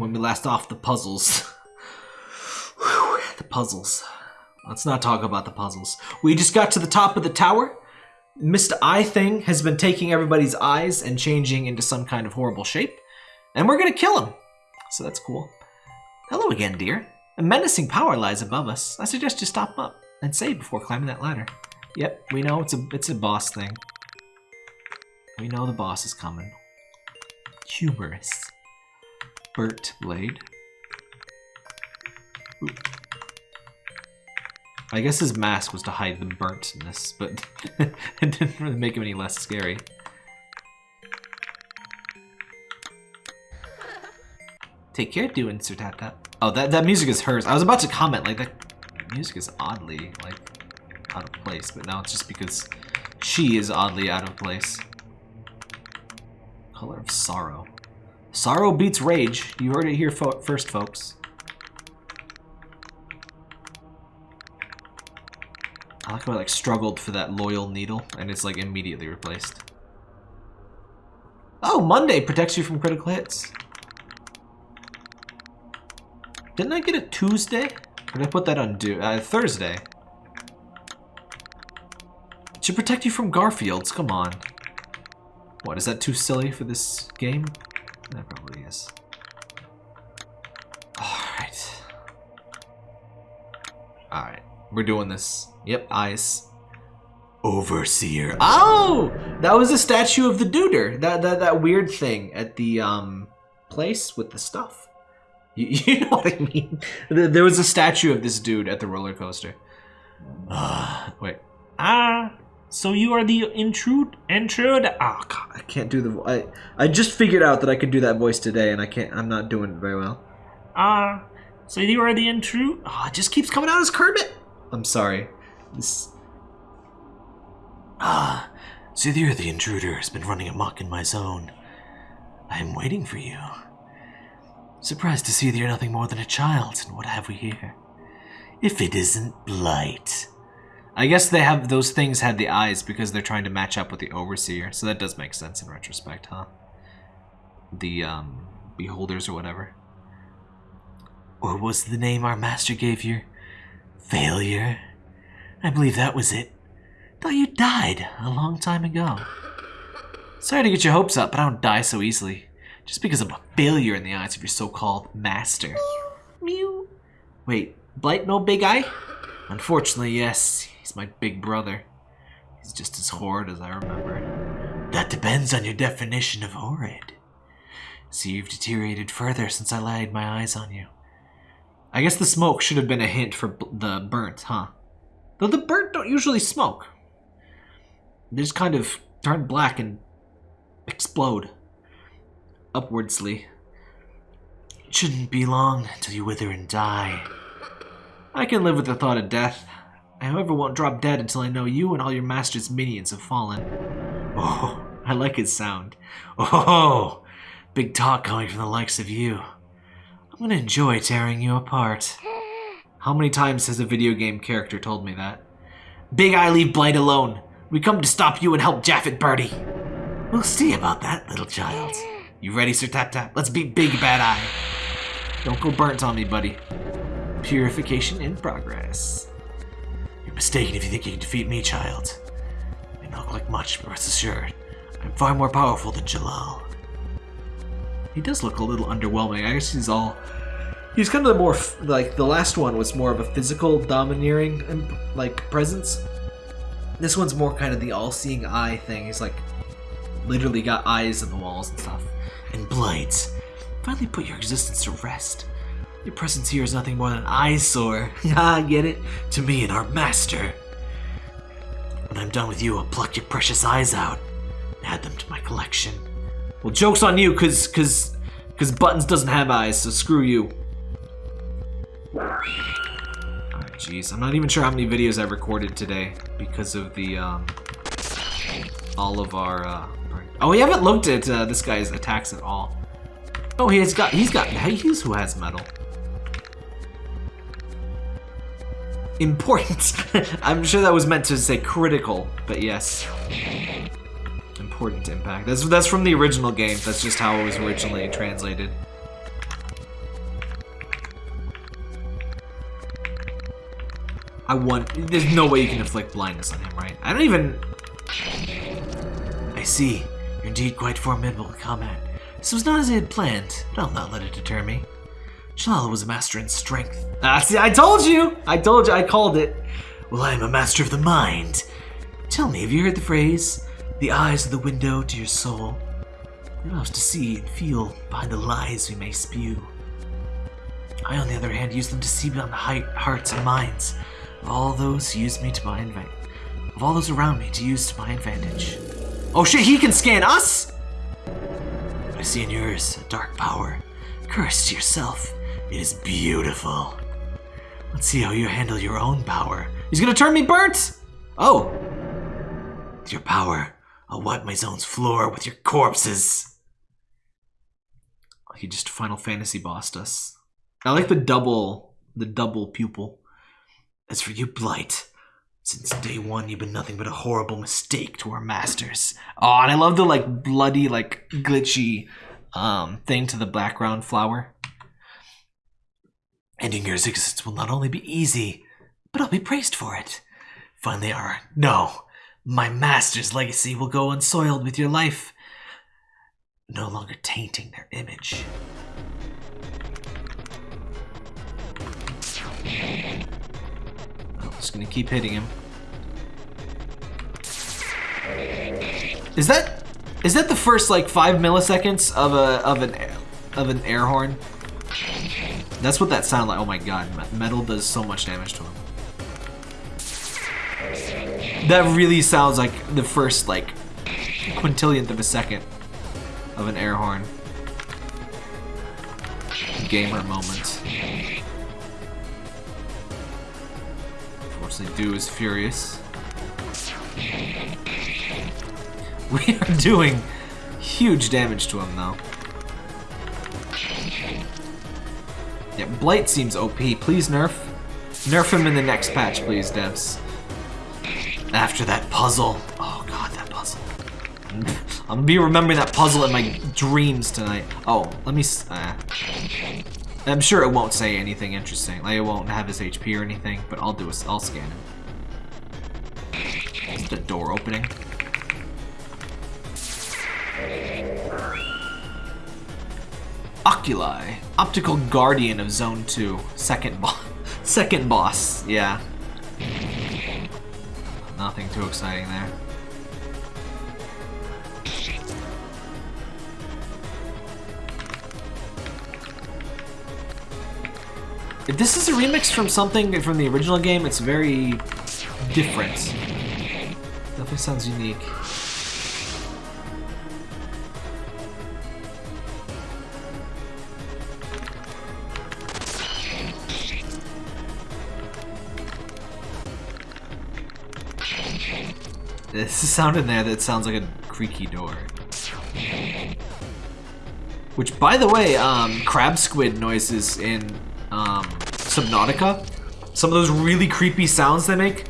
when we last off the puzzles. The puzzles. Let's not talk about the puzzles. We just got to the top of the tower. Mr. Eye thing has been taking everybody's eyes and changing into some kind of horrible shape. And we're gonna kill him. So that's cool. Hello again, dear. A menacing power lies above us. I suggest you stop up and save before climbing that ladder. Yep, we know it's a it's a boss thing. We know the boss is coming. Humorous. Burt Blade. Ooh. I guess his mask was to hide the burntness, but it didn't really make him any less scary. Take care, doing Sir. Oh, that, that music is hers. I was about to comment, like, that music is oddly, like, out of place, but now it's just because she is oddly out of place. Color of Sorrow. Sorrow beats Rage. You heard it here fo first, folks. I like how I like struggled for that loyal needle and it's like immediately replaced. Oh, Monday protects you from critical hits. Didn't I get a Tuesday? Or did I put that on do uh, Thursday? Should protect you from Garfields, come on. What, is that too silly for this game? That probably is. Alright. Alright, we're doing this. Yep, eyes. Overseer. Oh! That was a statue of the duder. That, that, that weird thing at the um place with the stuff. You, you know what I mean? There was a statue of this dude at the roller coaster. Uh, wait. Ah, so you are the intrude intrude? Oh god, I can't do the I I just figured out that I could do that voice today and I can't I'm not doing it very well. Ah, so you are the intrude? Oh, it just keeps coming out as Kermit. I'm sorry. This Ah, Zithir the intruder has been running amok in my zone. I am waiting for you. Surprised to see that you're nothing more than a child, and what have we here? If it isn't Blight. I guess they have those things had the eyes because they're trying to match up with the overseer, so that does make sense in retrospect, huh? The um beholders or whatever. Or was the name our master gave you failure? I believe that was it. Thought you died a long time ago. Sorry to get your hopes up, but I don't die so easily. Just because I'm a failure in the eyes of your so-called master. Mew. Mew. Wait, Blight no big eye? Unfortunately, yes. He's my big brother. He's just as horrid as I remember. That depends on your definition of horrid. See, you've deteriorated further since I laid my eyes on you. I guess the smoke should have been a hint for the burnt, huh? Though the burnt don't usually smoke. They just kind of turn black and explode upwardsly. It shouldn't be long till you wither and die. I can live with the thought of death. I, however, won't drop dead until I know you and all your master's minions have fallen. Oh, I like his sound. Oh, big talk coming from the likes of you. I'm gonna enjoy tearing you apart. How many times has a video game character told me that? Big Eye, leave Blight alone. We come to stop you and help Japhet Birdie. We'll see about that, little child. You ready, Sir Tap Tap? Let's beat Big Bad Eye. Don't go burnt on me, buddy. Purification in progress. You're mistaken if you think you can defeat me, child. I not look like much, but rest assured, I'm far more powerful than Jalal. He does look a little underwhelming. I guess he's all... He's kind of the more, like, the last one was more of a physical domineering, um, like, presence. This one's more kind of the all-seeing eye thing. He's, like, literally got eyes in the walls and stuff. And Blight, finally put your existence to rest. Your presence here is nothing more than an eyesore. Ah, get it? To me and our master. When I'm done with you, I'll pluck your precious eyes out and add them to my collection. Well, joke's on you, cause, cause, cause Buttons doesn't have eyes, so screw you. Alright, jeez. I'm not even sure how many videos I recorded today because of the, um, all of our, uh, oh, we haven't looked at uh, this guy's attacks at all. Oh, he's got, he's got, he's who has metal. important. I'm sure that was meant to say critical, but yes. Important impact. That's, that's from the original game. That's just how it was originally translated. I want... There's no way you can inflict blindness on him, right? I don't even... I see. You're indeed quite formidable, combat. This was not as I had planned, but I'll not let it deter me. Shalala was a master in strength. Ah, see, I told you. I told you. I called it. Well, I am a master of the mind. Tell me, have you heard the phrase, "The eyes are the window to your soul"? It allows to see and feel behind the lies we may spew. I, on the other hand, use them to see beyond the height, hearts and minds of all those who use me to my advantage, of all those around me to use to my advantage. Oh shit, he can scan us? I see in yours a dark power. Curse to yourself. It is beautiful. Let's see how you handle your own power. He's gonna turn me burnt! Oh. Your power, I'll wipe my zone's floor with your corpses. He just Final Fantasy bossed us. I like the double, the double pupil. As for you, Blight, since day one, you've been nothing but a horrible mistake to our masters. Oh, and I love the like bloody, like glitchy um thing to the background flower. Ending your existence will not only be easy, but I'll be praised for it. Finally, our no, my master's legacy will go unsoiled with your life, no longer tainting their image. I'm just gonna keep hitting him. Is that is that the first like five milliseconds of a of an of an air horn? That's what that sounded like. Oh my god, metal does so much damage to him. That really sounds like the first like quintillionth of a second of an air horn. Gamer moment. Unfortunately, Dew is furious. We are doing huge damage to him, though. Yeah, Blight seems OP. Please nerf. Nerf him in the next patch, please, devs. After that puzzle. Oh god, that puzzle. I'm gonna be remembering that puzzle in my dreams tonight. Oh, let me... Uh, I'm sure it won't say anything interesting. Like, it won't have his HP or anything, but I'll do a... I'll scan him. The door opening? Oculi, optical guardian of Zone 2, second boss. second boss, yeah. Nothing too exciting there. If this is a remix from something from the original game, it's very different. Definitely sounds unique. There's a sound in there that sounds like a creaky door. Which, by the way, um, crab squid noises in um, Subnautica, some of those really creepy sounds they make,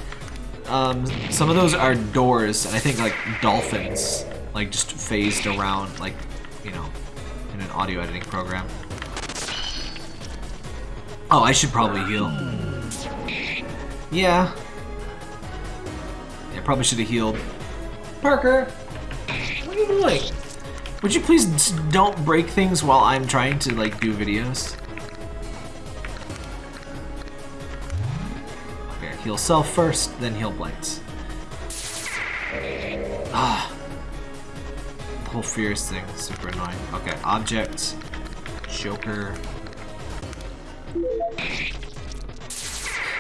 um, some of those are doors, and I think like dolphins, like just phased around, like, you know, in an audio editing program. Oh, I should probably heal. Yeah. Yeah, probably should have healed. Parker! What are you doing? Would you please don't break things while I'm trying to, like, do videos? Okay, heal self first, then heal blights. Ah. The whole fierce thing super annoying. Okay, object, Joker.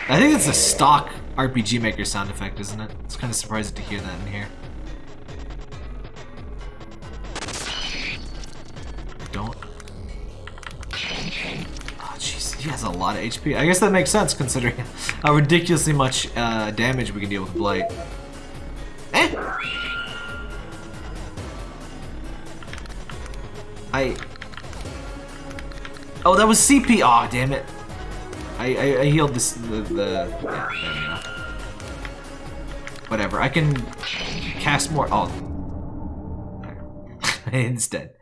I think it's a stock RPG Maker sound effect, isn't it? It's kind of surprising to hear that in here. Oh, jeez, he has a lot of HP. I guess that makes sense considering how ridiculously much uh, damage we can deal with Blight. Eh! I... Oh, that was CP! Aw, oh, damn it. I, I, I healed this, the, the yeah, Whatever, I can cast more, oh. Instead.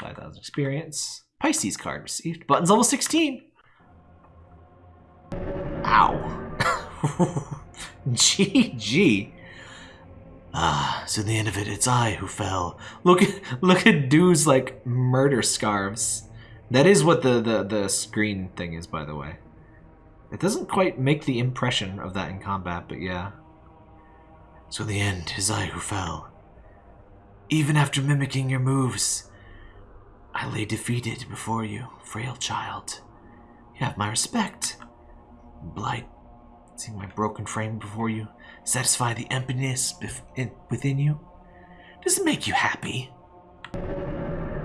5,000 experience. Pisces card received. Buttons level 16. Ow. GG. Ah, so in the end of it, it's I who fell. Look at look at dude's like murder scarves. That is what the, the, the screen thing is, by the way. It doesn't quite make the impression of that in combat, but yeah. So in the end, it's I who fell. Even after mimicking your moves, I lay defeated before you, frail child. You have my respect. Blight, seeing my broken frame before you, satisfy the emptiness within you? Does it make you happy?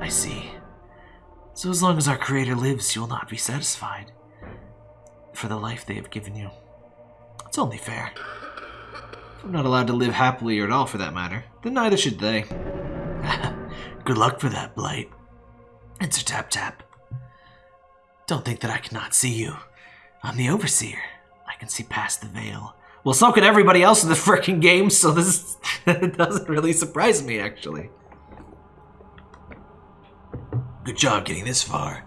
I see. So as long as our Creator lives, you will not be satisfied for the life they have given you. It's only fair. If I'm not allowed to live happily or at all for that matter, then neither should they. Good luck for that, Blight. Enter Tap Tap. Don't think that I cannot see you. I'm the Overseer. I can see past the veil. Well, so could everybody else in the freaking game, so this doesn't really surprise me, actually. Good job getting this far.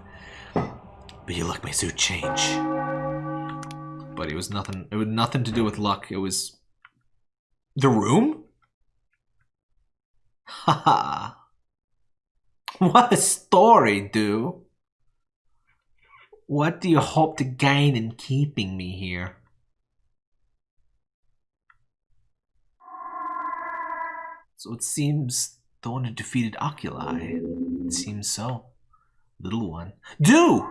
But your luck may soon change. But it was nothing. It was nothing to do with luck. It was the room. Haha. what a story, dude. What do you hope to gain in keeping me here? So it seems the one who defeated Oculi. It seems so. Little one. Do!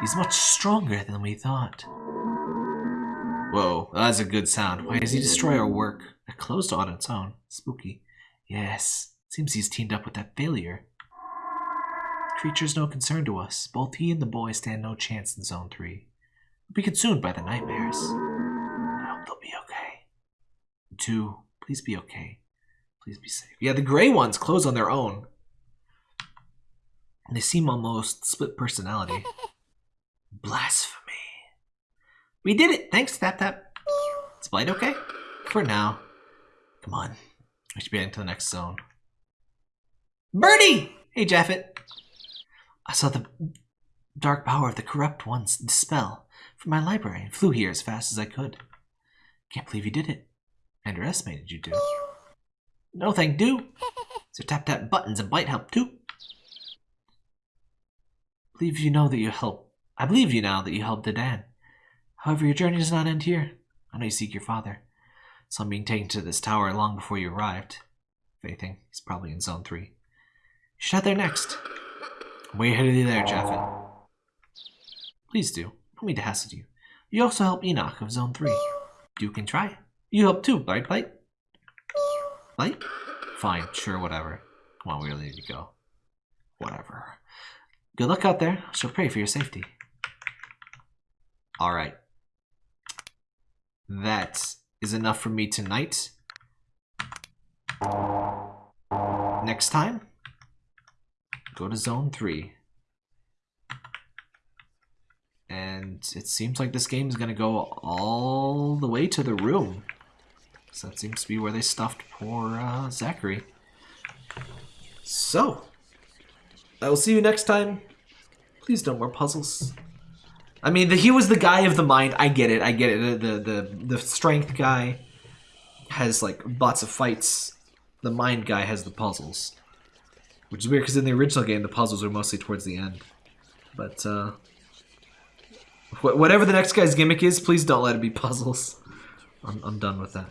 He's much stronger than we thought. Whoa, that's a good sound. Why does he destroy our work? It closed on its own. Spooky. Yes, seems he's teamed up with that failure. Creature's no concern to us. Both he and the boy stand no chance in Zone 3. We'll be consumed by the nightmares. I hope they'll be okay. Two, please be okay. Please be safe. Yeah, the gray ones close on their own. They seem almost split personality. Blasphemy. We did it! Thanks, Tap Tap. Is Blight okay? For now. Come on. We should be heading to the next zone. Birdie! Hey, Japhet. I saw the dark power of the corrupt ones dispel from my library and flew here as fast as I could. Can't believe you did it. I underestimated you, do. No thank do. So tap tap buttons and bite help too. Believe you know that you help. I believe you now that you helped Dedan. However, your journey does not end here. I know you seek your father. So I'm being taken to this tower long before you arrived. If anything, he's probably in zone three. You should head there next. Way ahead of you there, Japhet. Please do. Don't mean to hassle you. You also help Enoch of zone three. You can try. You help too, right, Blight? Blight? Fine, sure, whatever. Come on, we really need to go. Whatever. Good luck out there. Shall pray for your safety. Alright. That is enough for me tonight. Next time, go to zone 3. And it seems like this game is going to go all the way to the room. So that seems to be where they stuffed poor uh, Zacharie. So, I will see you next time. Please no more puzzles. I mean, the, he was the guy of the mind. I get it. I get it. The the the strength guy has like lots of fights. The mind guy has the puzzles, which is weird because in the original game the puzzles are mostly towards the end. But uh, wh whatever the next guy's gimmick is, please don't let it be puzzles. I'm, I'm done with that.